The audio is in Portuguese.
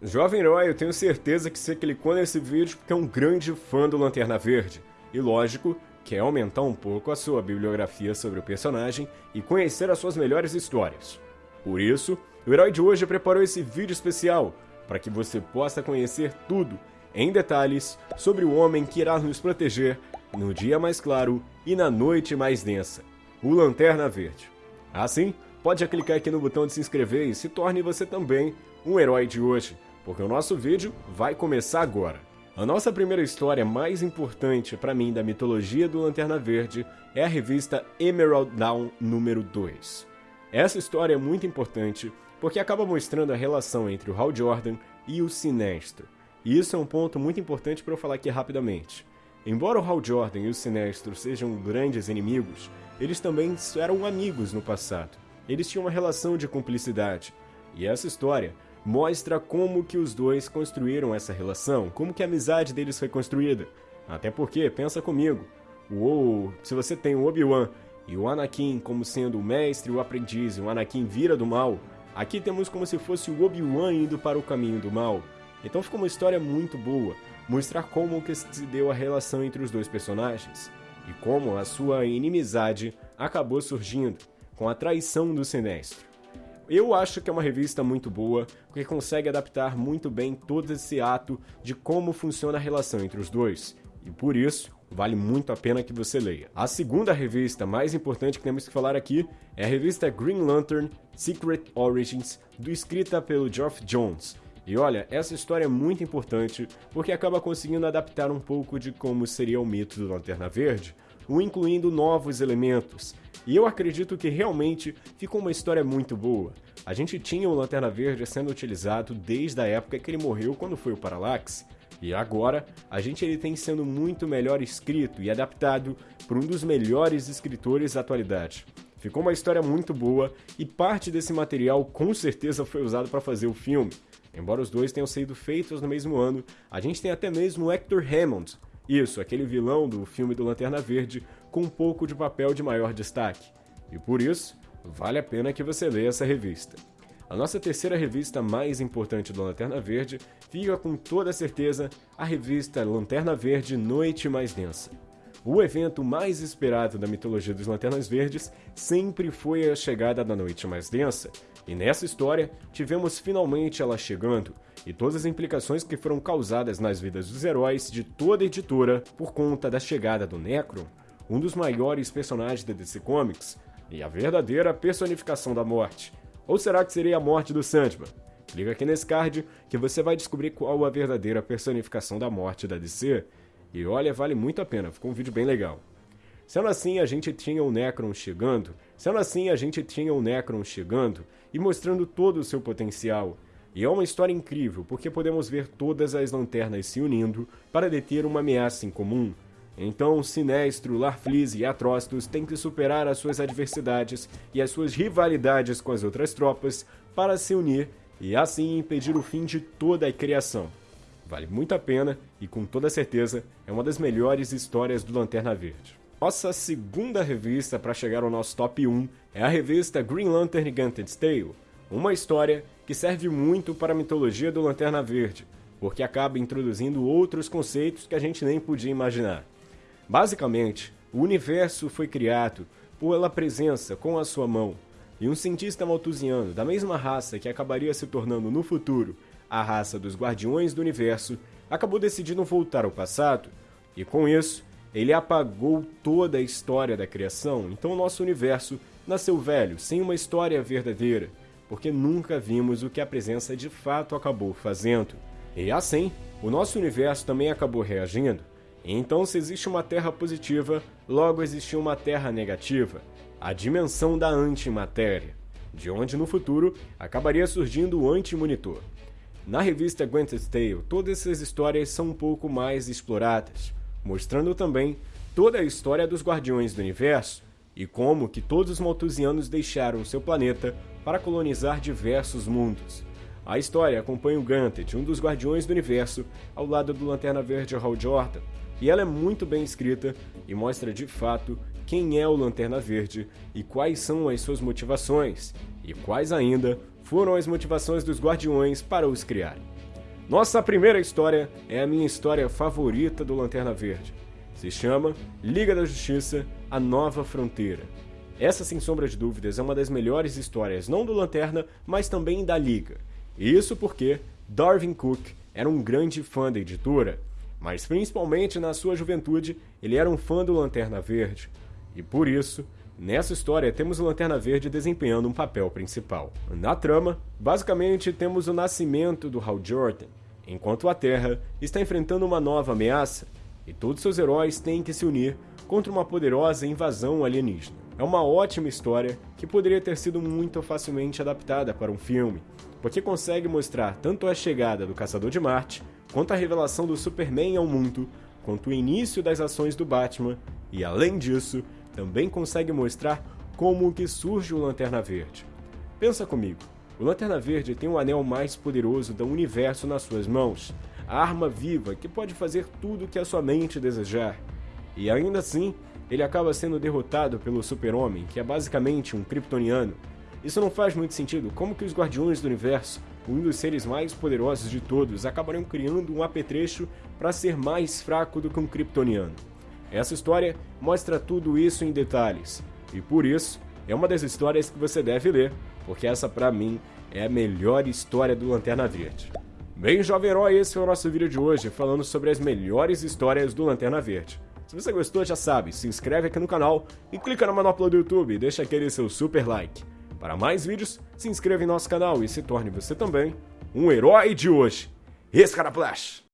Jovem herói, eu tenho certeza que você clicou nesse vídeo porque é um grande fã do Lanterna Verde. E lógico, quer aumentar um pouco a sua bibliografia sobre o personagem e conhecer as suas melhores histórias. Por isso, o herói de hoje preparou esse vídeo especial para que você possa conhecer tudo, em detalhes, sobre o homem que irá nos proteger no dia mais claro e na noite mais densa, o Lanterna Verde. Assim, pode clicar aqui no botão de se inscrever e se torne você também um herói de hoje porque o nosso vídeo vai começar agora. A nossa primeira história mais importante para mim da mitologia do Lanterna Verde é a revista Emerald Dawn número 2. Essa história é muito importante porque acaba mostrando a relação entre o Hal Jordan e o Sinestro. E isso é um ponto muito importante para eu falar aqui rapidamente. Embora o Hal Jordan e o Sinestro sejam grandes inimigos, eles também eram amigos no passado. Eles tinham uma relação de cumplicidade. E essa história mostra como que os dois construíram essa relação, como que a amizade deles foi construída. Até porque, pensa comigo, o, se você tem o Obi-Wan e o Anakin como sendo o mestre e o aprendiz, e o Anakin vira do mal, aqui temos como se fosse o Obi-Wan indo para o caminho do mal. Então ficou uma história muito boa, mostrar como que se deu a relação entre os dois personagens e como a sua inimizade acabou surgindo com a traição do Sinestro. Eu acho que é uma revista muito boa, porque consegue adaptar muito bem todo esse ato de como funciona a relação entre os dois. E por isso, vale muito a pena que você leia. A segunda revista mais importante que temos que falar aqui é a revista Green Lantern Secret Origins, do escrita pelo Geoff Jones. E olha, essa história é muito importante porque acaba conseguindo adaptar um pouco de como seria o mito do Lanterna Verde, o incluindo novos elementos, e eu acredito que realmente ficou uma história muito boa. A gente tinha o Lanterna Verde sendo utilizado desde a época que ele morreu quando foi o Parallax, e agora a gente ele tem sendo muito melhor escrito e adaptado por um dos melhores escritores da atualidade. Ficou uma história muito boa e parte desse material com certeza foi usado para fazer o filme. Embora os dois tenham sido feitos no mesmo ano, a gente tem até mesmo Hector Hammond, isso, aquele vilão do filme do Lanterna Verde com um pouco de papel de maior destaque. E por isso, vale a pena que você leia essa revista. A nossa terceira revista mais importante do Lanterna Verde fica com toda certeza a revista Lanterna Verde Noite Mais Densa. O evento mais esperado da mitologia dos Lanternas Verdes sempre foi a chegada da Noite Mais Densa, e nessa história tivemos finalmente ela chegando, e todas as implicações que foram causadas nas vidas dos heróis de toda a editora por conta da chegada do Necron, um dos maiores personagens da DC Comics e a verdadeira personificação da morte. Ou será que seria a morte do Sandman? Clica aqui nesse card que você vai descobrir qual a verdadeira personificação da morte da DC. E olha, vale muito a pena, ficou um vídeo bem legal. Sendo assim, a gente tinha o Necron chegando, sendo assim, a gente tinha o Necron chegando e mostrando todo o seu potencial. E é uma história incrível, porque podemos ver todas as lanternas se unindo para deter uma ameaça em comum. Então, Sinestro, Larfleeze e Atrocitus têm que superar as suas adversidades e as suas rivalidades com as outras tropas para se unir e assim impedir o fim de toda a criação. Vale muito a pena e com toda certeza é uma das melhores histórias do Lanterna Verde. Nossa segunda revista para chegar ao nosso top 1 é a revista Green Lantern Gauntlet's Tale, uma história que serve muito para a mitologia do Lanterna Verde, porque acaba introduzindo outros conceitos que a gente nem podia imaginar. Basicamente, o universo foi criado pela presença com a sua mão, e um cientista maltusiano da mesma raça que acabaria se tornando no futuro a raça dos Guardiões do Universo, acabou decidindo voltar ao passado, e com isso, ele apagou toda a história da criação, então o nosso universo nasceu velho, sem uma história verdadeira, porque nunca vimos o que a presença de fato acabou fazendo. E assim, o nosso universo também acabou reagindo. Então, se existe uma Terra positiva, logo existiu uma Terra negativa, a dimensão da antimatéria, de onde no futuro acabaria surgindo o anti-monitor. Na revista Gwen's Tale, todas essas histórias são um pouco mais exploradas, mostrando também toda a história dos Guardiões do Universo e como que todos os Malthusianos deixaram seu planeta para colonizar diversos mundos. A história acompanha o Ganthet, um dos Guardiões do Universo, ao lado do Lanterna Verde Hal Jordan, e ela é muito bem escrita e mostra de fato quem é o Lanterna Verde e quais são as suas motivações, e quais ainda foram as motivações dos Guardiões para os criarem. Nossa primeira história é a minha história favorita do Lanterna Verde. Se chama Liga da Justiça A Nova Fronteira. Essa, sem sombra de dúvidas, é uma das melhores histórias, não do Lanterna, mas também da Liga. Isso porque Darwin Cook era um grande fã da editora, mas principalmente na sua juventude ele era um fã do Lanterna Verde. E por isso, nessa história temos o Lanterna Verde desempenhando um papel principal. Na trama, basicamente temos o nascimento do Hal Jordan, enquanto a Terra está enfrentando uma nova ameaça e todos seus heróis têm que se unir contra uma poderosa invasão alienígena. É uma ótima história que poderia ter sido muito facilmente adaptada para um filme, porque consegue mostrar tanto a chegada do Caçador de Marte, quanto a revelação do Superman ao mundo, quanto o início das ações do Batman, e além disso, também consegue mostrar como que surge o Lanterna Verde. Pensa comigo, o Lanterna Verde tem o anel mais poderoso do universo nas suas mãos, a arma viva que pode fazer tudo o que a sua mente desejar. E ainda assim, ele acaba sendo derrotado pelo Super-Homem, que é basicamente um kryptoniano, isso não faz muito sentido. Como que os Guardiões do Universo, um dos seres mais poderosos de todos, acabariam criando um apetrecho para ser mais fraco do que um Kryptoniano? Essa história mostra tudo isso em detalhes, e por isso é uma das histórias que você deve ler, porque essa para mim é a melhor história do Lanterna Verde. Bem, jovem herói, esse foi o nosso vídeo de hoje, falando sobre as melhores histórias do Lanterna Verde. Se você gostou, já sabe, se inscreve aqui no canal e clica na manopla do YouTube e deixa aquele seu super like. Para mais vídeos, se inscreva em nosso canal e se torne você também um herói de hoje. Escaraplash!